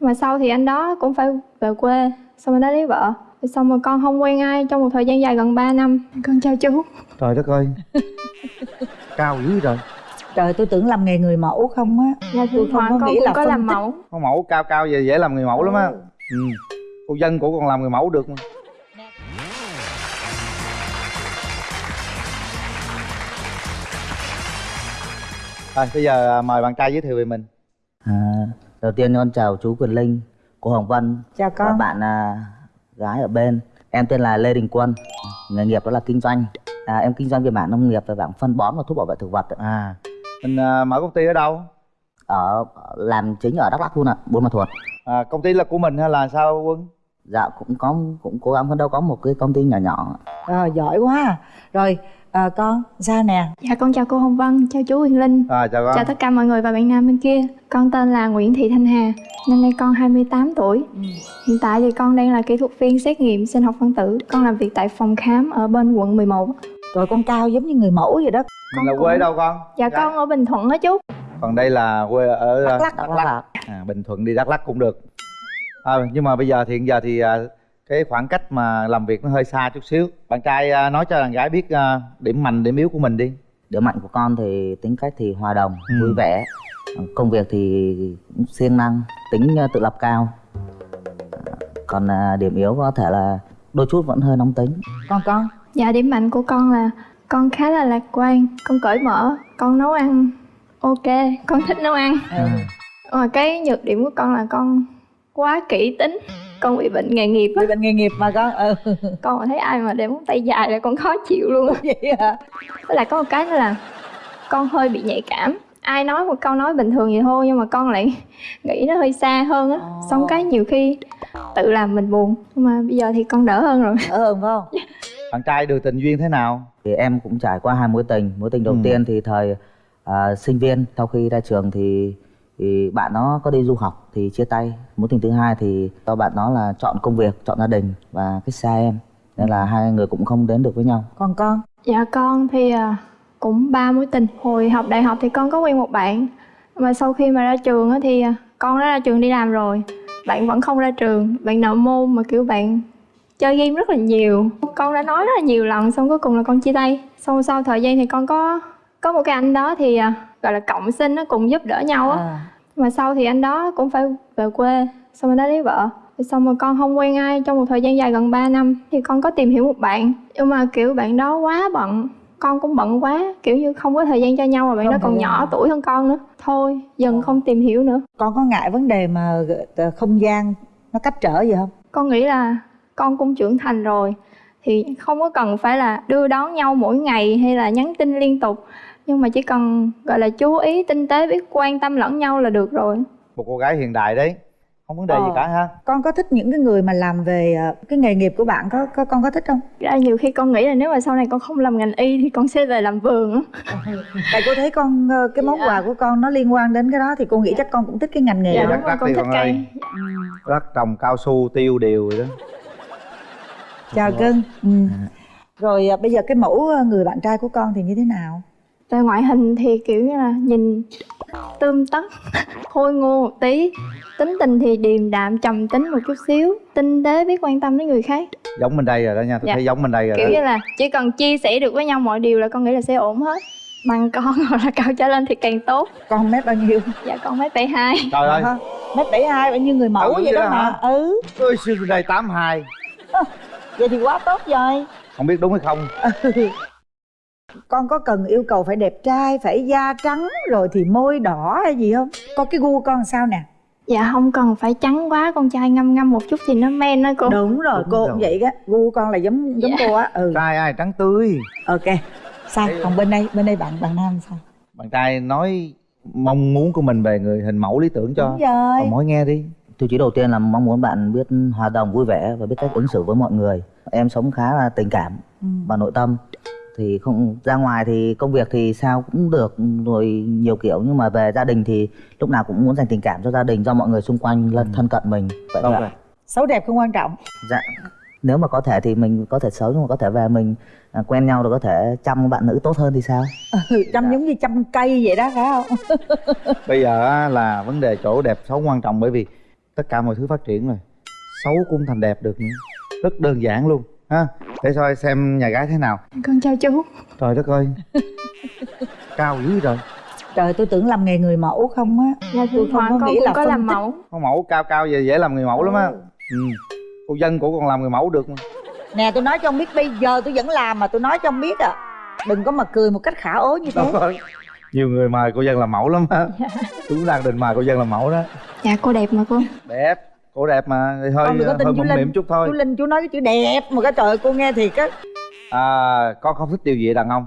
mà sau thì anh đó cũng phải về quê xong anh đó lấy vợ. Xong rồi con không quen ai trong một thời gian dài gần 3 năm. Con chào chú. Trời đất ơi. Cao dữ rồi trời tôi tưởng làm nghề người mẫu không á. Dạ tôi không có con nghĩ cũng là có làm tích. mẫu. Con mẫu cao cao về dễ làm người mẫu lắm á. Ừ. cô dân của con làm người mẫu được mà. Rồi bây giờ à, mời bạn trai giới thiệu về mình. À, đầu tiên con chào chú Quyền Linh, cô Hồng Vân chào và con bạn à, gái ở bên. Em tên là Lê Đình Quân, nghề nghiệp đó là kinh doanh. À, em kinh doanh về mảng nông nghiệp và mảng phân bón và thuốc bảo vệ thực vật. ạ. à mình à, mở công ty ở đâu Ở làm chính ở Đắk Lắk luôn ạ, Buôn Ma Thuột. à, công ty là của mình hay là sao quân Dạ cũng có cũng cố gắng phấn đấu có một cái công ty nhỏ nhỏ. rồi giỏi quá à. rồi à, con sao nè. Dạ con chào cô hồng vân chào chú huyền linh. À, chào con. Chào tất cả mọi người và bạn nam bên kia. Con tên là nguyễn thị thanh hà năm nay con 28 tuổi. Hiện tại thì con đang là kỹ thuật viên xét nghiệm sinh học phân tử. Con làm việc tại phòng khám ở bên quận 11 rồi con cao giống như người mẫu vậy đó. Mình là con quê cũng- đâu con? Dạ con ở bình thuận đó chú. Còn đây là quê ở Đắk Lắk. Đắk Lắk. ạ. à, bình thuận đi đắk lắc cũng được. À, nhưng mà bây giờ thì hiện giờ thì à, cái khoảng cách mà làm việc nó hơi xa chút xíu bạn trai à, nói cho đàn gái biết à, điểm mạnh điểm yếu của mình đi Điểm mạnh của con thì tính cách thì hòa đồng, Ừ. vui vẻ. Công việc thì cũng siêng năng, tính à, tự lập cao. Còn điểm yếu có thể là đôi chút vẫn hơi nóng tính. con con dạ điểm mạnh của con là con khá là lạc quan con cởi mở con nấu ăn ok con thích nấu ăn ừ. mà cái nhược điểm của con là con quá kỹ tính con bị bệnh nghề nghiệp á. Bị bệnh nghề nghiệp mà con ừ. Con thấy ai mà để móng tay dài là con khó chịu luôn á. Vậy hả? Với lại có một cái nữa là con hơi bị nhạy cảm. Ai nói một câu nói bình thường vậy thôi nhưng mà con lại nghĩ nó hơi xa hơn á. Ồ. xong cái nhiều khi tự làm mình buồn nhưng mà bây giờ thì con đỡ hơn rồi. Đỡ hơn phải không? Bạn trai được tình duyên thế nào? Thì em cũng trải qua hai mối tình. Mối tình đầu Ừ. tiên thì thời à, sinh viên. Sau khi ra trường thì thì bạn nó có đi du học thì chia tay. Mối tình thứ hai thì do bạn nó là chọn công việc chọn gia đình và cách xa em. Nên là hai người cũng không đến được với nhau. Còn con? Dạ con thì à, cũng ba mối tình. Hồi học đại học thì con có quen một bạn mà sau khi mà ra trường á thì à, con đã ra trường đi làm rồi. Bạn vẫn không ra trường bạn nợ môn mà kiểu bạn chơi game rất là nhiều. Con đã nói rất là nhiều lần xong cuối cùng là con chia tay. Xong sau thời gian thì con có có một cái anh đó thì à, gọi là cộng sinh nó cùng giúp đỡ nhau á. À, mà sau thì anh đó cũng phải về quê xong anh đó lấy vợ. Xong rồi con không quen ai trong một thời gian dài gần 3 năm. Thì con có tìm hiểu một bạn nhưng mà kiểu bạn đó quá bận con cũng bận quá kiểu như không có thời gian cho nhau mà bạn Không đó còn nhỏ tuổi hơn con nữa. Thôi dần không tìm hiểu nữa. Con có ngại vấn đề mà ờ, không gian nó cách trở gì không? Con nghĩ là con cũng trưởng thành rồi thì không có cần phải là đưa đón nhau mỗi ngày hay là nhắn tin liên tục nhưng mà chỉ cần gọi là chú ý tinh tế biết quan tâm lẫn nhau là được rồi. Một cô gái hiện đại đấy. Không vấn đề gì Ờ. cả ha. Con có thích những cái người mà làm về ờ, cái nghề nghiệp của bạn có, có con có thích không? Ra nhiều khi con nghĩ là nếu mà sau này con không làm ngành y thì con sẽ về làm vườn á. Tại cô thấy con ờ, cái món Dạ. quà của con nó liên quan đến cái đó thì cô nghĩ chắc con cũng thích cái ngành nghề dạ đó. con thích cây ơi. đất trồng cao su tiêu đều rồi đó. Chào cưng ừ. rồi ờ, bây giờ cái mẫu người bạn trai của con thì như thế nào về ngoại hình thì kiểu như là nhìn tươm tất khôi ngô một tí. Tính tình thì điềm đạm trầm tính một chút xíu tinh tế biết quan tâm đến người khác. Giống bên đây rồi đó nha tôi Dạ. thấy giống bên đây rồi kiểu đó. như là chỉ cần chia sẻ được với nhau mọi điều là con nghĩ là sẽ ổn hết. Bằng con hoặc là cao trở lên thì càng tốt. Con mét bao nhiêu? Dạ con mấy bảy hai. Trời ơi. Mét bảy hai bao nhiêu người mẫu Ừ, vậy vậy đó mà hả? ừ. Ôi xưa đây tám hai. Vậy thì quá tốt rồi. Không biết đúng hay không con có cần yêu cầu phải đẹp trai phải da trắng rồi thì môi đỏ hay gì không? Con cái gu con sao nè? Dạ không cần. Phải trắng quá con trai ngâm ngâm một chút thì nó men đó cô. Đúng rồi Đúng cô rồi. cũng vậy đó. Gu con là giống giống Dạ. cô á. Ừ. Trai ai trắng tươi? Ok. Sao? Còn bên đây bên đây bạn bạn nam sao? Bạn trai nói mong muốn của mình về người hình mẫu lý tưởng cho. Đúng rồi. Ông mối nghe đi. Tiêu chí đầu tiên là mong muốn bạn biết hòa đồng vui vẻ và biết cách ứng xử với mọi người. Em sống khá là tình cảm Ừ. và nội tâm thì không ra ngoài thì công việc thì sao cũng được rồi nhiều kiểu. Nhưng mà về gia đình thì lúc nào cũng muốn dành tình cảm cho gia đình cho mọi người xung quanh lân thân cận mình. Vậy thôi rồi ạ. xấu đẹp không quan trọng. Dạ nếu mà có thể thì mình có thể xấu nhưng mà có thể về mình à, quen nhau rồi có thể chăm bạn nữ tốt hơn thì sao? Ừ, chăm giống như chăm cây vậy đó phải không? Bây giờ là vấn đề chỗ đẹp xấu quan trọng bởi vì tất cả mọi thứ phát triển rồi. Xấu cũng thành đẹp được nữa. Rất đơn giản luôn ha để coi xem nhà gái thế nào. Con chào chú. Trời đất ơi. Cao dữ rồi trời tôi tưởng làm nghề người mẫu không á. Dạ Tôi không có nghĩ là có làm tích. mẫu. Con mẫu cao cao về dễ làm người mẫu lắm á. Ừ. cô dân của con làm người mẫu được mà. Nè tôi nói cho ông biết bây giờ tôi vẫn làm mà tôi nói cho ông biết à. Đừng có mà cười một cách khả ố như thế. Đúng rồi. nhiều người mời cô dân làm mẫu lắm á. Dạ. tôi cũng đang định mời cô dân làm mẫu đó. Dạ cô đẹp mà cô. Đẹp cô đẹp mà thì hơi con đừng có tin hơi chú mụn linh. mỉm chút thôi. Chú linh chú nói cái chữ đẹp mà cái trời cô nghe thiệt á. À, con không thích điều gì đàn ông?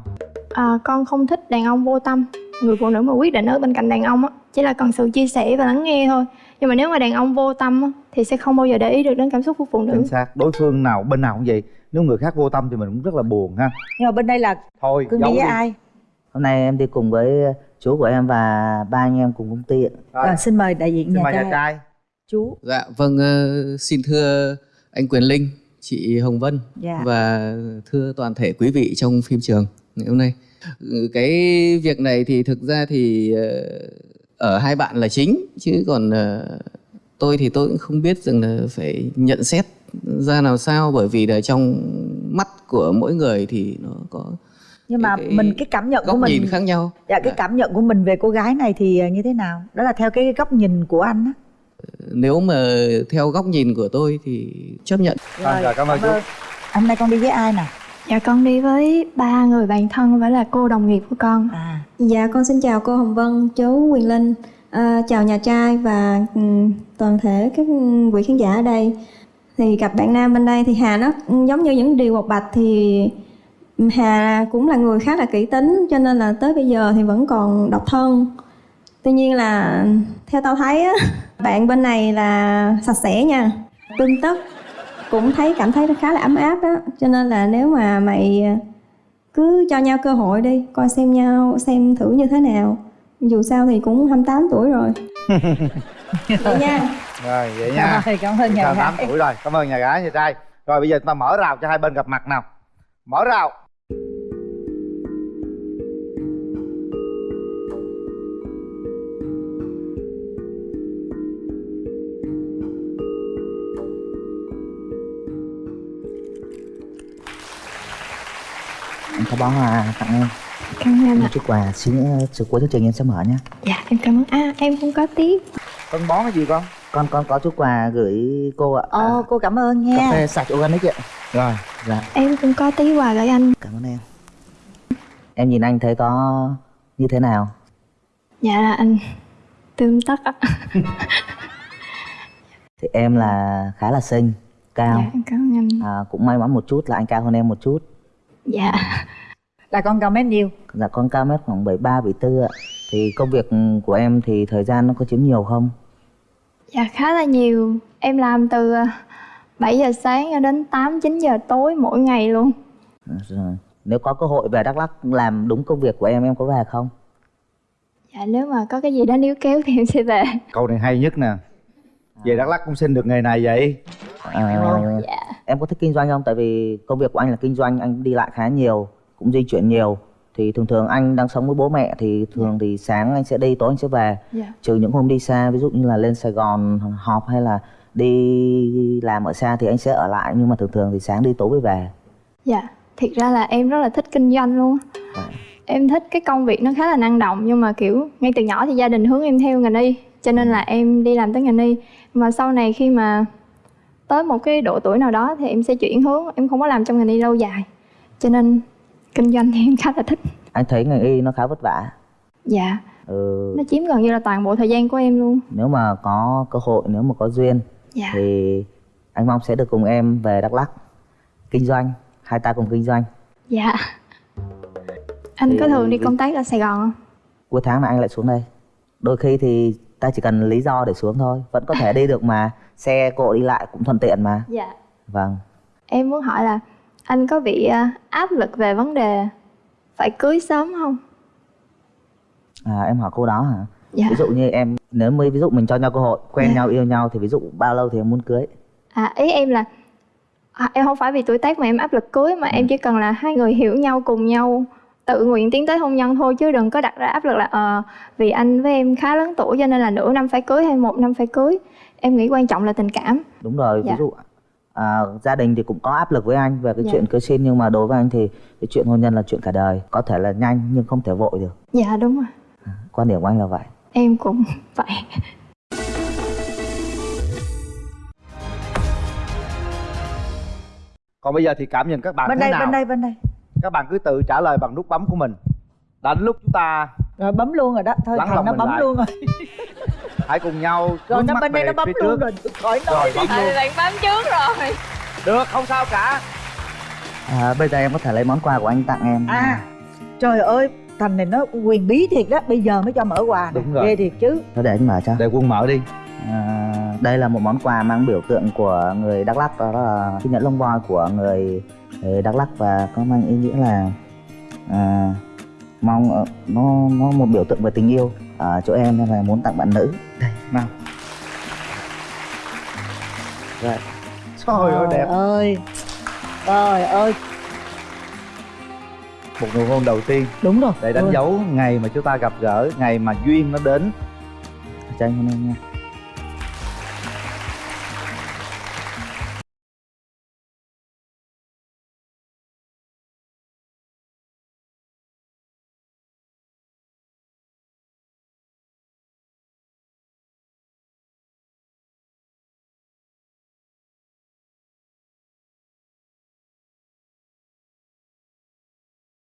À, con không thích đàn ông vô tâm. Người phụ nữ mà quyết định ở bên cạnh đàn ông á chỉ là cần sự chia sẻ và lắng nghe thôi. Nhưng mà nếu mà đàn ông vô tâm á, thì sẽ không bao giờ để ý được đến cảm xúc của phụ nữ. Chính xác đối phương nào bên nào cũng vậy. Nếu người khác vô tâm thì mình cũng rất là buồn ha. Nhưng mà bên đây là thôi cưng giấu đi với đi. ai? Hôm nay em đi cùng với chú của em và ba anh em cùng công ty ạ. Rồi xin mời đại diện xin nhà mời trai. nhà trai chú Dạ vâng ờ, xin thưa anh Quyền Linh, chị Hồng Vân Dạ. và thưa toàn thể quý vị trong phim trường ngày hôm nay. Cái việc này thì thực ra thì ờ, ở hai bạn là chính chứ còn ờ, tôi thì tôi cũng không biết rằng là phải nhận xét ra làm sao bởi vì là trong mắt của mỗi người thì nó có nhưng mà cái- mình cái cảm nhận của mình nhìn khác nhau. dạ cái cảm nhận của mình về cô gái này thì như thế nào đó là theo cái góc nhìn của anh á Nếu mà theo góc nhìn của tôi thì chấp nhận. Rồi, rồi, cảm ơn chú. hôm nay con đi với ai nè dạ con đi với ba người bạn thân và là cô đồng nghiệp của con à Dạ con xin chào cô Hồng Vân, chú Quyền Linh, à, chào nhà trai và ừm, toàn thể các quý khán giả ở đây. Thì gặp bạn nam bên đây thì Hà nó giống như những điều bộc bạch thì Hà cũng là người khá là kỹ tính cho nên là tới bây giờ thì vẫn còn độc thân. Tuy nhiên là theo tao thấy á, bạn bên này là sạch sẽ nha, tươm tất. Cũng thấy cảm thấy nó khá là ấm áp đó cho nên là nếu mà mày cứ cho nhau cơ hội đi coi xem nhau xem thử như thế nào. Dù sao thì cũng 28 tuổi rồi. Vậy nha. Rồi vậy nha. Rồi cảm ơn nhà gái. tuổi rồi. Cảm ơn nhà gái nhà trai. Rồi bây giờ chúng ta mở rào cho hai bên gặp mặt nào. Mở rào có bó hoa tặng em. Cảm ơn một chút quà xin nữa sự cuối chương trình em sẽ mở nhé. Dạ em cảm ơn. À em cũng có tiếp. Phân bón cái gì con? Con con có chút quà gửi cô ạ. Ồ cô cảm ơn cà nha phê sạch organic ạ. Rồi dạ. Em cũng có tí quà gửi anh. Cảm ơn em. Em nhìn anh thấy có như thế nào? Dạ là anh tươm tất á thì em là khá là xinh cao. Dạ em cảm ơn anh. À, cũng may mắn một chút là anh cao hơn em một chút. Dạ là con cao mét nhiêu? Dạ con cao mét khoảng 73 74 ạ. Thì công việc của em thì thời gian nó có chiếm nhiều không? Dạ khá là nhiều. Em làm từ à, 7 giờ sáng cho đến 8 9 giờ tối mỗi ngày luôn. À, rồi. nếu có cơ hội về Đắk Lắk làm đúng công việc của em em có về không? Dạ nếu mà có cái gì đó níu kéo thì em sẽ về. Câu này hay nhất nè. Về đắk lắc cũng xin được nghề này vậy. À, dạ. em có thích kinh doanh không? Tại vì công việc của anh là kinh doanh anh đi lại khá nhiều cũng di chuyển nhiều. Thì thường thường anh đang sống với bố mẹ thì thường thì sáng anh sẽ đi tối anh sẽ về. Dạ. Trừ những hôm đi xa ví dụ như là lên Sài Gòn họp hay là đi làm ở xa thì anh sẽ ở lại. Nhưng mà thường thường thì sáng đi tối mới về. Dạ thiệt ra là em rất là thích kinh doanh luôn. Dạ. em thích cái công việc nó khá là năng động nhưng mà kiểu ngay từ nhỏ thì gia đình hướng em theo ngành y cho nên là em đi làm tới ngành y mà sau này khi mà tới một cái độ tuổi nào đó thì em sẽ chuyển hướng em không có làm trong ngành y lâu dài. Cho nên kinh doanh thì em khá là thích. Anh thấy ngành y nó khá vất vả. Dạ. Ừ, nó chiếm gần như là toàn bộ thời gian của em luôn. Nếu mà có cơ hội nếu mà có duyên dạ. thì anh mong sẽ được cùng em về Đắk Lắk kinh doanh hai ta cùng kinh doanh. Dạ. Anh có thường đi công tác ở sài gòn không? Cuối tháng là anh lại xuống đây. Đôi khi thì ta chỉ cần lý do để xuống thôi. Vẫn có thể đi được mà. Xe cộ đi lại cũng thuận tiện mà. Dạ. Vâng. Em muốn hỏi là anh có bị à, áp lực về vấn đề phải cưới sớm không? À, em hỏi câu đó hả? Dạ. Ví dụ như em nếu mới ví dụ mình cho nhau cơ hội quen Dạ. nhau yêu nhau thì ví dụ bao lâu thì em muốn cưới? À, ý em là à, em không phải vì tuổi tác mà em áp lực cưới mà em chỉ cần là hai người hiểu nhau cùng nhau tự nguyện tiến tới hôn nhân thôi chứ đừng có đặt ra áp lực là ờ vì anh với em khá lớn tuổi cho nên là nửa năm phải cưới hay một năm phải cưới. Em nghĩ quan trọng là tình cảm. Đúng rồi Dạ. ví dụ à, gia đình thì cũng có áp lực với anh về cái Dạ. chuyện cưới xin nhưng mà đối với anh thì cái chuyện hôn nhân là chuyện cả đời. Có thể là nhanh nhưng không thể vội được. Dạ đúng rồi. Quan điểm của anh là vậy. Em cũng vậy. Còn bây giờ thì cảm nhận các bạn bên thế đây nào? bên đây bên đây. Các bạn cứ tự trả lời bằng nút bấm của mình. Đã đến lúc chúng ta rồi bấm luôn rồi đó. Thôi Lắng thằng nó bấm lại. luôn rồi. Hãy cùng nhau rồi nó bên đây nó bấm luôn trước. rồi. Khỏi nói rồi bấm luôn. Bạn bấm trước rồi được không sao cả. À, bây giờ em có thể lấy món quà của anh tặng em. À trời ơi thành này nó quyền bí thiệt đó. Bây giờ mới cho mở quà Đúng rồi. ghê thiệt chứ. Thôi để anh mở cho. Để quân mở đi. À, đây là một món quà mang biểu tượng của người Đắk Lắk đó là chiếc nhẫn lông voi của người, người Đắk Lắk. Và có mang ý nghĩa là à, mong ờ, nó nó một biểu tượng về tình yêu ở chỗ em nên là muốn tặng bạn nữ. Đây nào Rồi. Trời ơi đẹp. Ơi. Trời ơi. Một nụ hôn đầu tiên. Đúng rồi. Để đánh Ôi. dấu ngày mà chúng ta gặp gỡ ngày mà duyên nó đến. Cho anh em nha